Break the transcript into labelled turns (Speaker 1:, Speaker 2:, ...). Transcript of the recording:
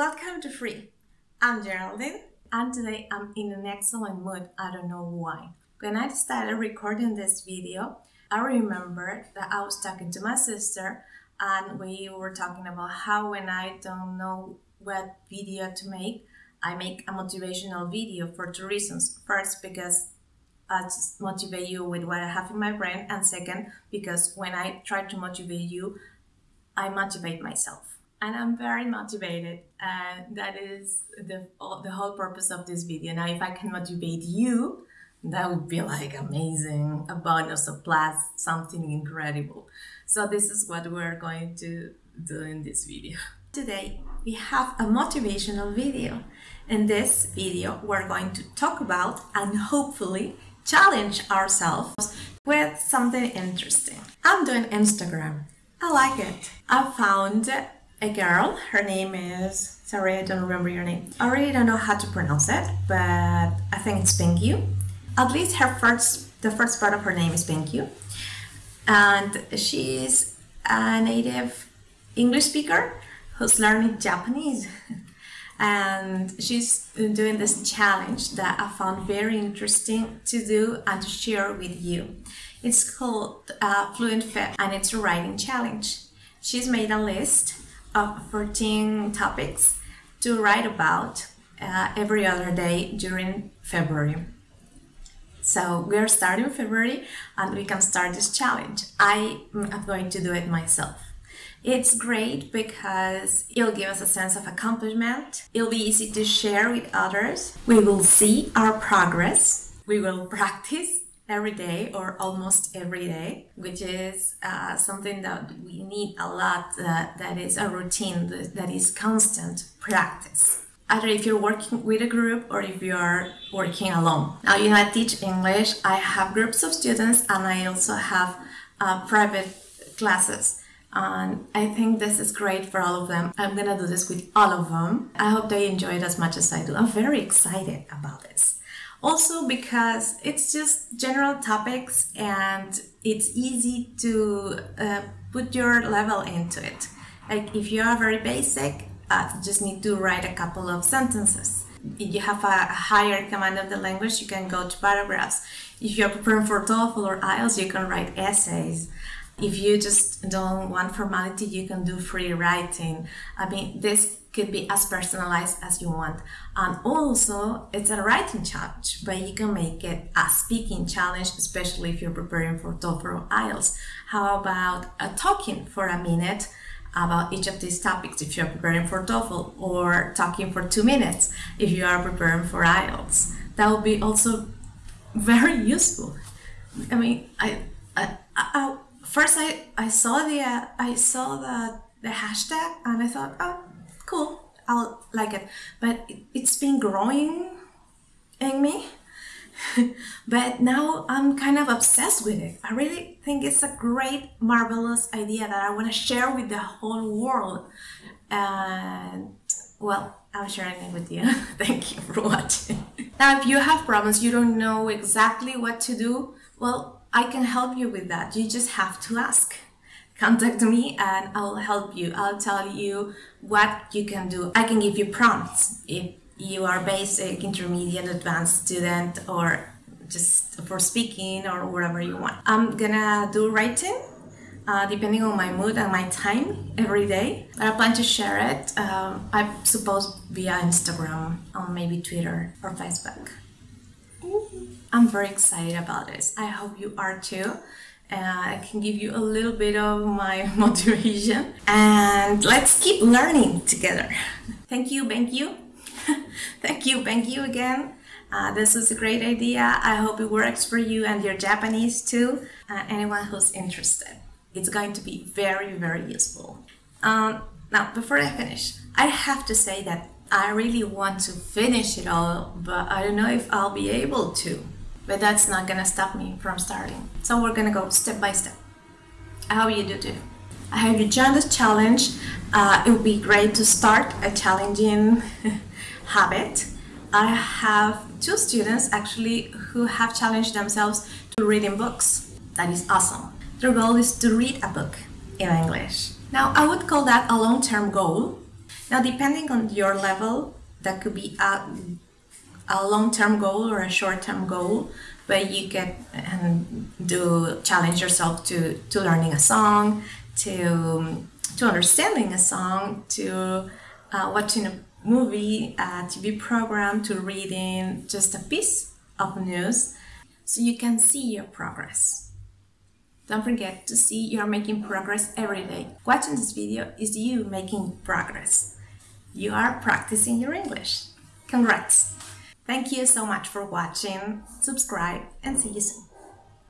Speaker 1: Welcome to Free. I'm Geraldine, and today I'm in an excellent mood. I don't know why. When I started recording this video, I remember that I was talking to my sister, and we were talking about how when I don't know what video to make, I make a motivational video for two reasons. First, because I just motivate you with what I have in my brain, and second, because when I try to motivate you, I motivate myself. And I'm very motivated, and that is the, the whole purpose of this video. Now, if I can motivate you, that would be like amazing, a bonus, a plus, something incredible. So this is what we're going to do in this video. Today, we have a motivational video. In this video, we're going to talk about and hopefully challenge ourselves with something interesting. I'm doing Instagram. I like it. I found a girl. Her name is, sorry, I don't remember your name. I really don't know how to pronounce it, but I think it's Pinkyu. At least her first, the first part of her name is Pinkyu. And she's a native English speaker who's learning Japanese. and she's doing this challenge that I found very interesting to do and to share with you. It's called uh, Fluent Fit and it's a writing challenge. She's made a list of 14 topics to write about uh, every other day during February. So we are starting February and we can start this challenge. I am going to do it myself. It's great because it'll give us a sense of accomplishment. It'll be easy to share with others. We will see our progress. We will practice every day or almost every day, which is uh, something that we need a lot, that, that is a routine, that is constant practice. Either if you're working with a group or if you are working alone. Now, you know, I teach English, I have groups of students, and I also have uh, private classes. And I think this is great for all of them. I'm gonna do this with all of them. I hope they enjoy it as much as I do. I'm very excited about this. Also because it's just general topics and it's easy to uh, put your level into it. Like if you are very basic, uh, you just need to write a couple of sentences. If you have a higher command of the language, you can go to paragraphs. If you're preparing for TOEFL or IELTS, you can write essays. If you just don't want formality, you can do free writing. I mean, this could be as personalized as you want. And also, it's a writing challenge, but you can make it a speaking challenge, especially if you're preparing for TOEFL or IELTS. How about a talking for a minute about each of these topics if you're preparing for TOEFL, or talking for two minutes if you are preparing for IELTS? That would be also very useful. I mean, I, I, I first I, I saw the uh, I saw the the hashtag and I thought, oh, cool, I'll like it. But it, it's been growing in me. but now I'm kind of obsessed with it. I really think it's a great, marvelous idea that I want to share with the whole world. And well, I'm sharing it with you. Thank you for watching. now, if you have problems, you don't know exactly what to do, well, I can help you with that. You just have to ask. Contact me and I'll help you. I'll tell you what you can do. I can give you prompts if you are basic, intermediate, advanced student, or just for speaking or whatever you want. I'm gonna do writing uh, depending on my mood and my time every day. But I plan to share it, um, I suppose, via Instagram or maybe Twitter or Facebook. I'm very excited about this. I hope you are too. Uh, I can give you a little bit of my motivation and let's keep learning together. Thank you, thank you. thank you, thank you again. Uh, this is a great idea. I hope it works for you and your Japanese too. Uh, anyone who's interested. It's going to be very, very useful. Um, now, before I finish, I have to say that I really want to finish it all, but I don't know if I'll be able to but that's not gonna stop me from starting. So we're gonna go step by step. I hope you do too. I hope you join this challenge. Uh, it would be great to start a challenging habit. I have two students actually who have challenged themselves to reading books. That is awesome. Their goal is to read a book in English. Now, I would call that a long-term goal Now, depending on your level, that could be a, a long-term goal or a short-term goal, but you can um, do challenge yourself to, to learning a song, to, to understanding a song, to uh, watching a movie, a TV program, to reading just a piece of news, so you can see your progress. Don't forget to see you're making progress every day. Watching this video is you making progress. You are practicing your English. Congrats! Thank you so much for watching, subscribe and see you soon.